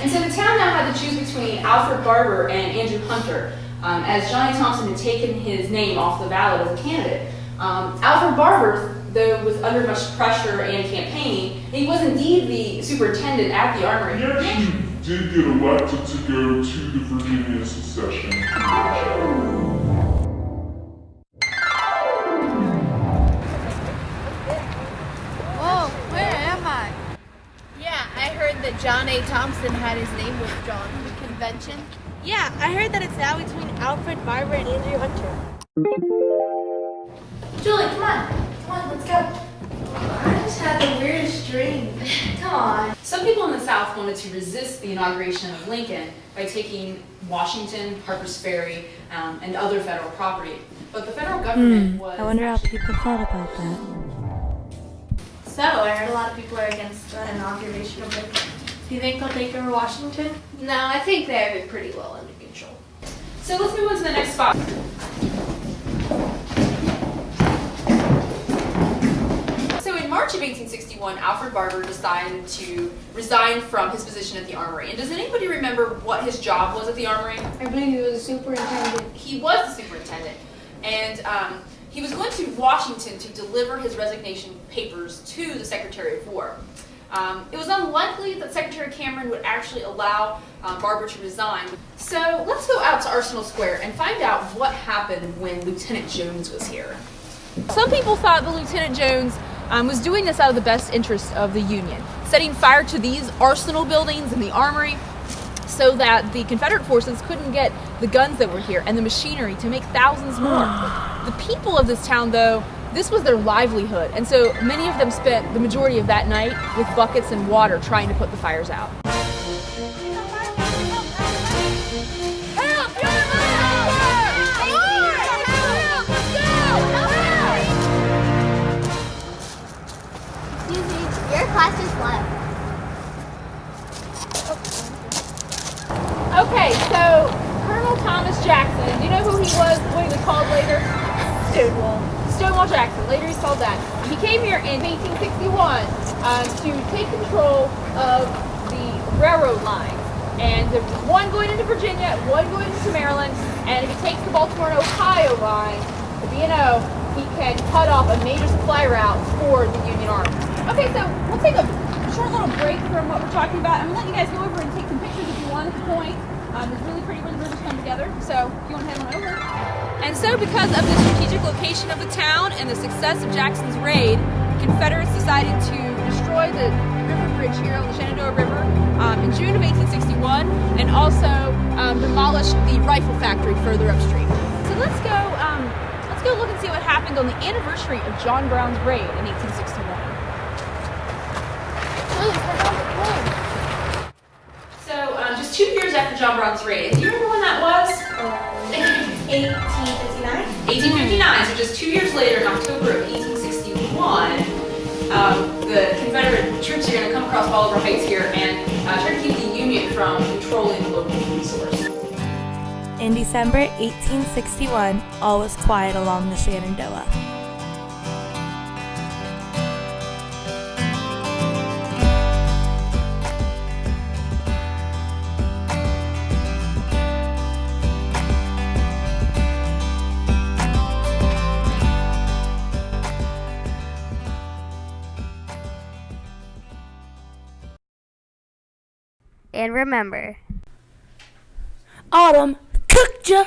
And so the town now had to choose between Alfred Barbour and Andrew Hunter, um, as Johnny Thompson had taken his name off the ballot as a candidate. Um, Alfred Barbour, though was under much pressure and campaigning, he was indeed the superintendent at the armory. You did get elected to go to the Virginia that John A. Thompson had his name withdrawn from the convention. Yeah, I heard that it's now between Alfred Barbour and Andrew Hunter. Julie, come on. Come on, let's go. I just had the weirdest dream. Come on. Some people in the South wanted to resist the inauguration of Lincoln by taking Washington, Harper's Ferry, um, and other federal property. But the federal government was. Hmm, I wonder how people thought about that. So, I heard a lot of people are against the inauguration of Lincoln. Do you think they'll take over Washington? No, I think they have it pretty well under control. So let's move on to the next spot. So in March of 1861, Alfred Barbour decided to resign from his position at the Armory. And does anybody remember what his job was at the Armory? I believe he was a superintendent. He was the superintendent, and um, he was going to Washington to deliver his resignation papers to the Secretary of War. Um, it was unlikely that Secretary Cameron would actually allow uh, Barbour to resign. So let's go out to Arsenal Square and find out what happened when Lieutenant Jones was here. Some people thought that Lieutenant Jones um, was doing this out of the best interest of the Union, setting fire to these arsenal buildings and the armory so that the Confederate forces couldn't get the guns that were here and the machinery to make thousands more. the people of this town, though, this was their livelihood, and so many of them spent the majority of that night with buckets and water trying to put the fires out. Okay, so Colonel Thomas Jackson, do you know who he was, what he was called later? Stonewall. Stonewall Jackson, later he's called that. He came here in 1861 uh, to take control of the railroad line. And there was one going into Virginia, one going into Maryland, and if he takes the Baltimore and Ohio line, the B&O, he can cut off a major supply route for the Union Army. Okay, so we'll take a short little break from what we're talking about. I'm gonna let you guys go over and take some pictures if you want at the point. Um, it's really pretty when the rivers come together, so you want to head on over. And so because of the strategic location of the town and the success of Jackson's raid, the Confederates decided to destroy the river bridge here on the Shenandoah River um, in June of 1861 and also um, demolish the rifle factory further upstream. So let's go, um, let's go look and see what happened on the anniversary of John Brown's raid in 1861. So, um, just two years after John Brown's raid, do you remember when that was? 1859? 1859, so just two years later, in October of 1861, um, the Confederate troops are going to come across Bolivar Heights here and uh, try to keep the Union from controlling the local resource. In December 1861, all was quiet along the Shenandoah. And remember, Autumn cooked ya!